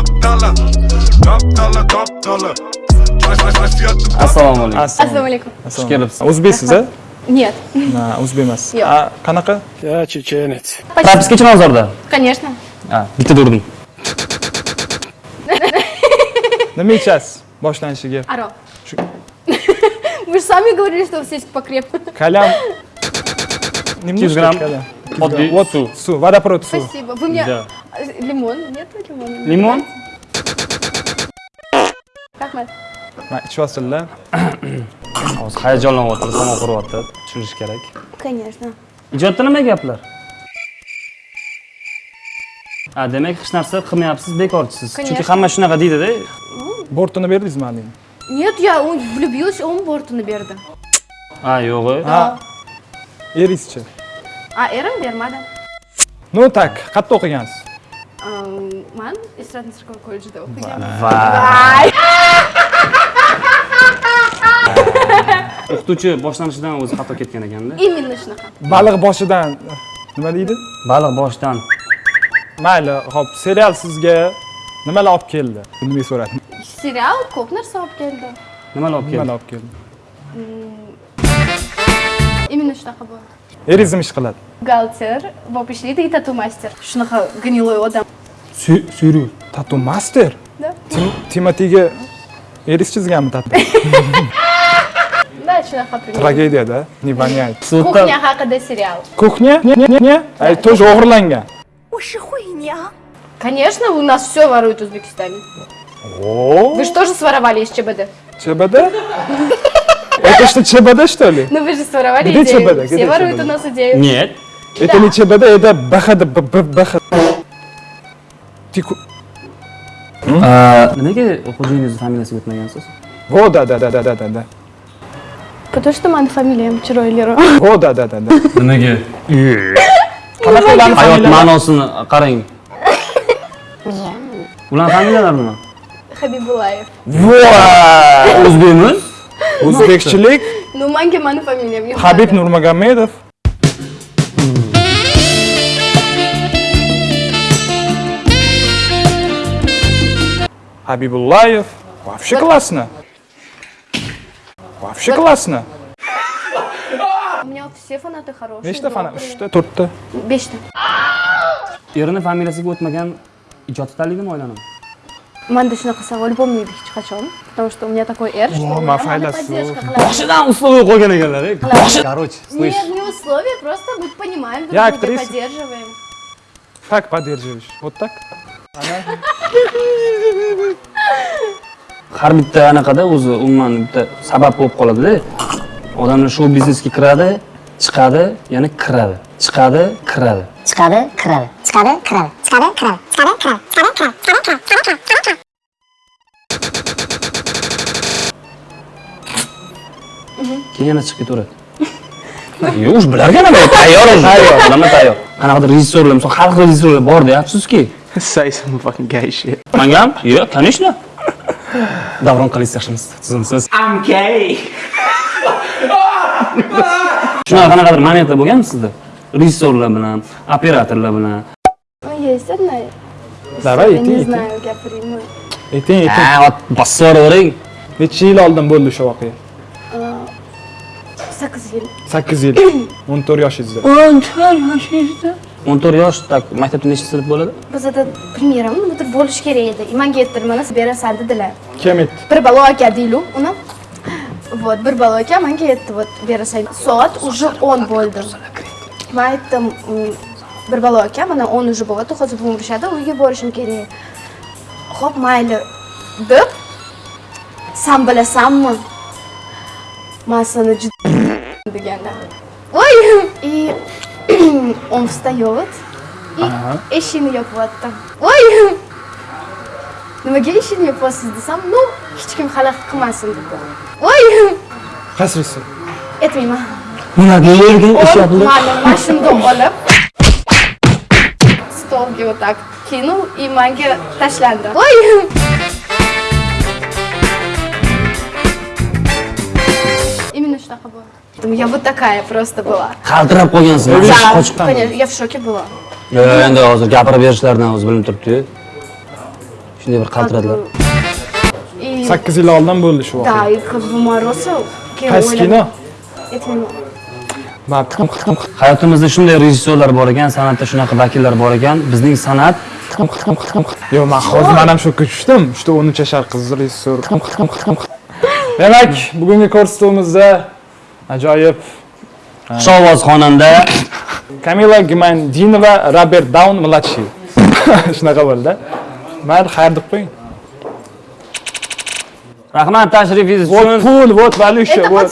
Kaptala Kaptala Kaptala assalomu alaykum assalomu alaykum xush kelibsiz o'zbeksiz a нет. O'zbek emas. Yo'q qanaqa? Я чеченец прописка chilonzorda конечно. Bitta urdim nima ichasiz boshlanishiga? Aroq вы же сами говорили что сесть покрепко калям. Немножко 100 грамм oddiy suv suv vodoprovod suv спасибо. Вы мне лимон? Нет лимона? Limon rahmat ichyapsizlar hozir hayajonlanyapti tomon quryapti tushunish kerak конечно. Ijodda nima gaplar a demak hech narsa qilmayapsiz bekorchisiz chunki Конечно. hamma shunaqa deydida bortini berdingizmi haligi нет я он влюбилась он бортini berdi ha yo'g'i ha eringizchi a erim bermadi ну так qayerda o'qigansiz man эстрадно цирковой колледжida o'qiganman va Ay, o'qituvchi boshlanishidan o'zi xato ketgan ekanda именно shunaqa baliq boshidan. Nima deydi? Baliq boshidan. Mayli hop serial sizga nimalar olib keldi? Undan so'radim serial ko'p narsa olib keldi. Nimalar olib keldi? Nimalar olib keldi? Именно shunaqa bo'ldi Эризм іш қылады бухгалтер болып ишлейді и тату мастер шунаqa гнилой одам. Сүйрі, тату мастер да. Тиматиге эрис чізгені тату. Трагедия да? Не воняет. Кухня haqida сериал. Кухня? Не не не? Тоже o'g'irlangan конечно у нас все воруют в узбекистане. Вы же же своровали из чбд? Чбд? это что чбд что ли? Ну вы же своровали Где идею. ЧБД? все Где воруют ЧБД? у нас идею. Нет. Это не чбд это бхд бх Ты- familiyasiga o'tmagansiz во да да да да да да да. Потому что мani familiyam chiroyli во да да да да. Nimaga qanaqa ularni hayot familiyalari ma'nosini qarang ularni familiyalari nima Habibulayev o'zbekmi o'zbekchilik ну manga mani familiyam yo'q habib nurmagomedov Habibullayev. Вообще классно. Вообще классно. у меня вот все фанаты хорошие fan? добрые. 3ta, 4ta. beshta erini familiyasiga o'tmagan ijod tanlaydimi oilanimi manda shunaqa savol bo'lmaydi hech qachon потому что у меня такой эр что О, mani aylashuv. поддержка boshidan условия qo'ygan ekanlar короче слышь нет не условия просто мы понимаем друг Я друга поддерживаем Как поддерживаешь? Вот так? har bitta anaqada o'zi umuman bitta sabab bo'lib qoladida odamlar shou biznesga kiradi chiqadi yana kiradi chiqadi kiradi chiqadi kiradi chiqadi kiradi chiqadi kiradi chiqadi kiradi chiqadi kiradi chiqadi kiradi chiqadi kiradi chiqadi kiradi keyin yana chiqib ketaveradi. Yo'q уже bilarkan nima tayyor tayyor. Nima tayyor. Qanaqadir rejissyorlar misol har xil rejissyorlar borda afsuski Say some fucking gay shit. mangam? Yo'q конечно. Davron qilingiz yaxshimisiz tuzimsiz I'm gay. shunaqa qanaqadir momentlar bo'lganmi sizda? Rejissyorlar bilan operatorlar bilan. Есть одна Давай, иди, не знаю gapiraymi Ayting, ayting. ha yuboravering Necha yil oldin bo'ldi o'sha voqea? Sakkiz yil. 8 yil. 14 yoshingizda. o'n to'rt yosh так maktabda nechta sinf bo'ladi? Bizada bilmayman nimadir bo'lishi kerak edi. И manga berasan dedilar. Kim aytdi? bir balo aka deylu uni. Вот bir balo aka manga aytdi вот berasan soat уже o'n bo'ldi. Man aytdim "Mm, bir balo aka mana o'n уже bo'lyapti hozir buvim urishadi uyga borishim kerak. Ho'p mayli. Deb san bilasanmi? Man seni juda deganda. Voy и он встает и eshikni yopyapti voy nimaga eshikni yopyapsiz desam ну hech kim xalaqit qilmasin dedi voy Qaysi aytmayman ularga yerga он mani mashinada olib stolga вот так кинул и manga tashlandi voy именно shunaqa bo'ldi я вот такая просто была qaltirab qolgansiz Да, qochib конечно, я в шоке была endi hozir gapirib berishlaridan o'zi bilinib turibdi shunday bir qaltiradilar И 8 yil oldin bo'ldi shu да, voqea. и как бы мороса. Qaysi kino? Не hayotimizda shunday rejissyorlar bor ekan san'atda shunaqa vakillar bor ekan bizning san'at Yo'q, men hozir mana ham shokka tushdim. Что 13 yashar qiz rejissyor. Demak, bugungi ko'rsatuvimizda ajoyib xushovoz xonanda Kamila Gimandinova, Robert Daun mладший. Shunaqa bo'ldi. Mayli, xayr deb qo'ying. rahmat tashrifingiz Вот uchun pul, вот valyusha, Это вот.